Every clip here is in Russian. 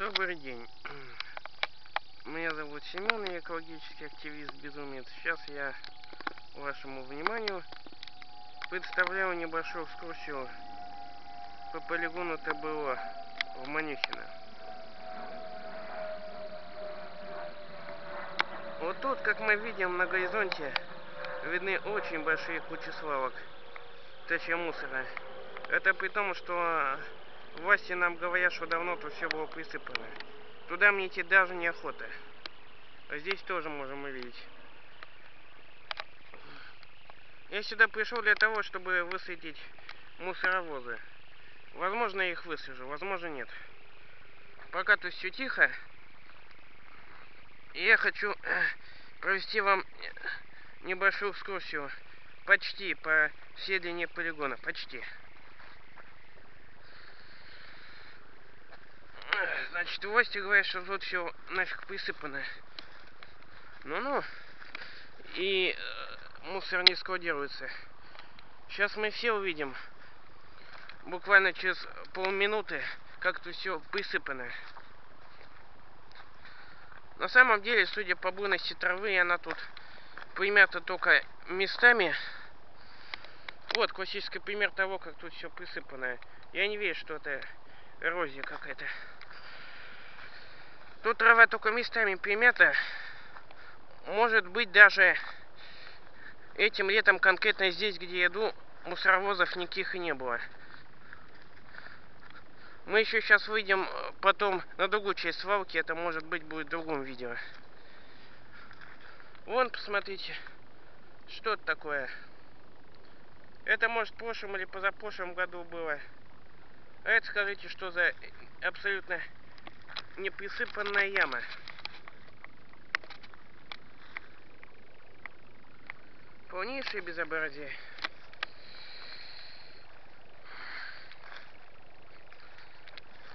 Добрый день. Меня зовут Семен, я экологический активист Безумец. Сейчас я вашему вниманию представляю небольшую экскурсию по полигону ТБО в Манюхино. Вот тут, как мы видим на горизонте, видны очень большие кучи свалок, точнее мусора. Это при том, что власти нам говорят, что давно тут все было присыпано. Туда мне идти даже неохота. А здесь тоже можем увидеть. Я сюда пришел для того, чтобы высадить мусоровозы. Возможно, я их высажу, возможно, нет. Пока тут все тихо. Я хочу провести вам небольшую экскурсию почти по всей длине полигона. Почти. Значит, власти говорят, что тут все нафиг присыпано. Ну-ну. И э, мусор не складируется. Сейчас мы все увидим. Буквально через полминуты, как тут все присыпано. На самом деле, судя по буйности травы, она тут примята только местами. Вот классический пример того, как тут все присыпано. Я не верю, что это эрозия какая-то. Тут трава только местами примята. Может быть даже этим летом конкретно здесь, где я иду, мусоровозов никаких и не было. Мы еще сейчас выйдем э, потом на другую часть свалки. Это может быть будет в другом видео. Вон, посмотрите. Что это такое? Это может в прошлом или позапрошлом году было. А это скажите, что за абсолютно неприсыпанная яма. Полнейшее безобразие.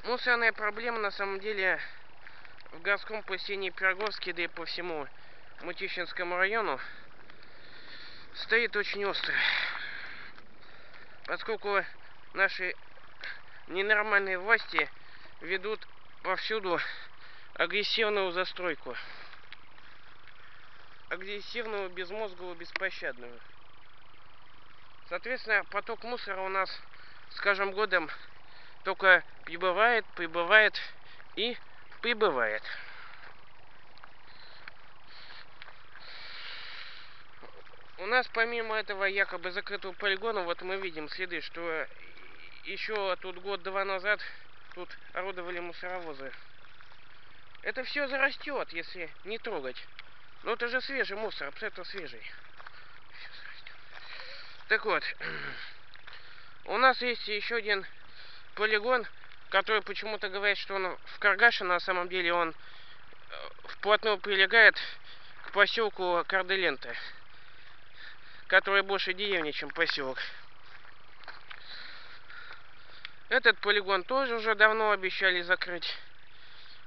Мусорная проблема на самом деле в городском поселении Пироговске, да и по всему Мутищинскому району стоит очень остро. Поскольку наши ненормальные власти ведут повсюду агрессивную застройку. Агрессивную, безмозговую, беспощадную. Соответственно, поток мусора у нас с каждым годом только прибывает, прибывает и прибывает. У нас помимо этого якобы закрытого полигона, вот мы видим следы, что еще тут год-два назад тут орудовали мусоровозы. Это все зарастет, если не трогать. Но это же свежий мусор, абсолютно свежий. Так вот, у нас есть еще один полигон, который почему-то говорит, что он в Каргаше, на самом деле он э, вплотную прилегает к поселку Карделента, который больше деревни, чем поселок. Этот полигон тоже уже давно обещали закрыть.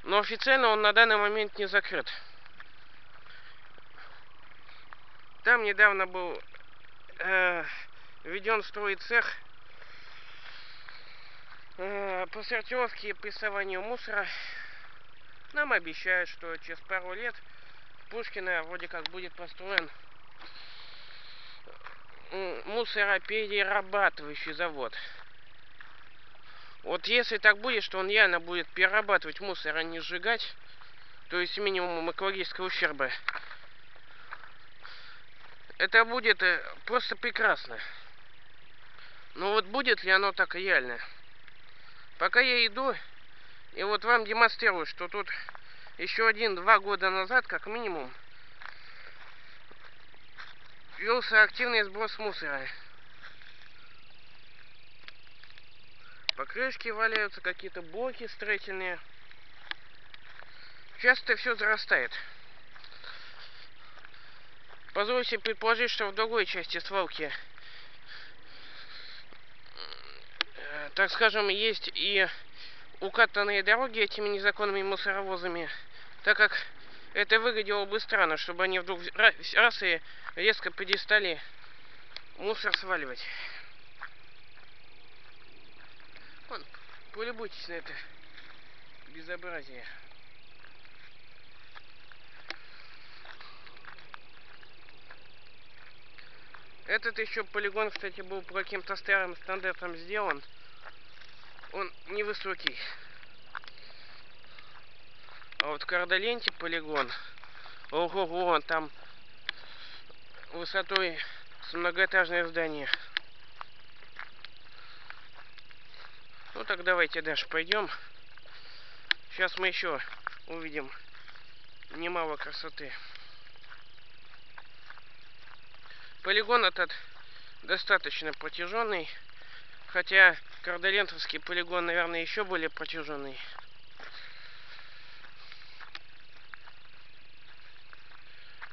Но официально он на данный момент не закрыт. Там недавно был э, введен строй цех Э, по сортировке и прессованию мусора нам обещают, что через пару лет в Пушкино вроде как будет построен мусороперерабатывающий завод. Вот если так будет, что он реально будет перерабатывать мусор, а не сжигать, то есть минимум экологического ущерба, это будет э, просто прекрасно. Но вот будет ли оно так реально? Пока я иду, и вот вам демонстрирую, что тут еще один-два года назад, как минимум, велся активный сброс мусора. Покрышки валяются, какие-то блоки строительные. Часто все зарастает. Позвольте предположить, что в другой части свалки так скажем, есть и укатанные дороги этими незаконными мусоровозами, так как это выглядело бы странно, чтобы они вдруг раз и резко перестали мусор сваливать. Вон, полюбуйтесь на это. безобразие. Этот еще полигон, кстати, был по каким-то старым стандартам сделан. Он невысокий. А вот в Кардоленте полигон, ого-го, там высотой с многоэтажное здание. Ну так давайте дальше пойдем. Сейчас мы еще увидим немало красоты. Полигон этот достаточно протяженный, хотя Кардолентовский полигон, наверное, еще более протяженный.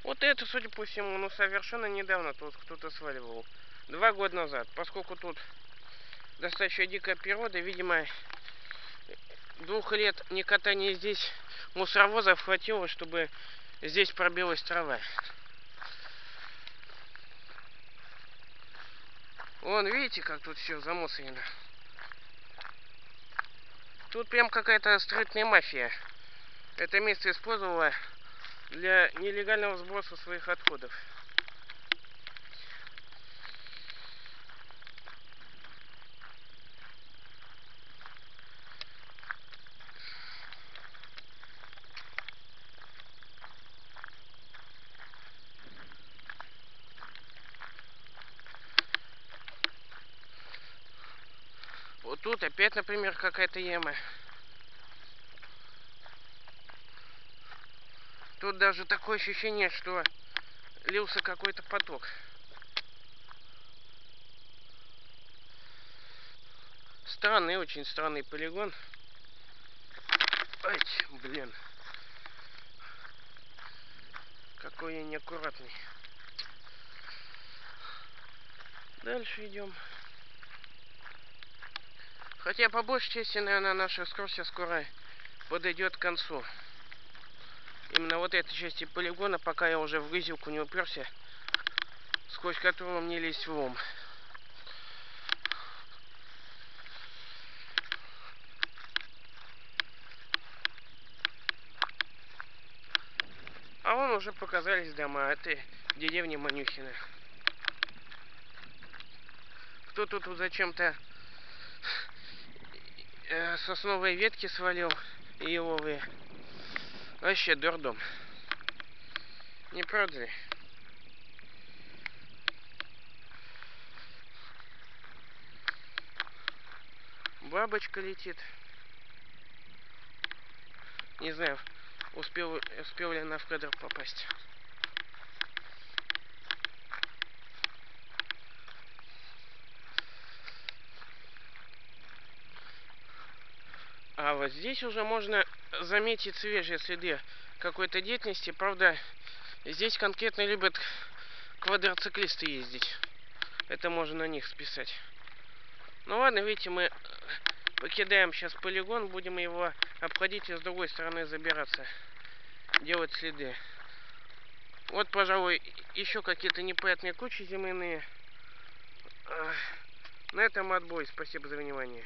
Вот это, судя по всему, ну совершенно недавно тут кто-то сваливал. Два года назад, поскольку тут достаточно дикая природа, видимо, двух лет не катания здесь мусоровозов хватило, чтобы здесь пробилась трава. Вон, видите, как тут все замусорено. Тут прям какая-то строительная мафия. Это место использовала для нелегального сброса своих отходов. Вот тут опять, например, какая-то яма. Тут даже такое ощущение, что лился какой-то поток. Странный, очень странный полигон. Ай, блин. Какой я неаккуратный. Дальше идем. Хотя по большей части, наверное, наша экскурсия скоро подойдет к концу. Именно вот этой части полигона, пока я уже в грызилку не уперся, сквозь которую мне лезть в лом. А вон уже показались дома. Это деревня Манюхина. Кто-то тут зачем-то э, сосновые ветки свалил и еловые. Вообще дурдом. Не правда ли? Бабочка летит. Не знаю, успел, успел ли она в кадр попасть. А вот здесь уже можно заметить свежие следы какой-то деятельности. Правда, здесь конкретно любят квадроциклисты ездить. Это можно на них списать. Ну ладно, видите, мы покидаем сейчас полигон, будем его обходить и с другой стороны забираться, делать следы. Вот, пожалуй, еще какие-то непонятные кучи земляные. На этом отбой. Спасибо за внимание.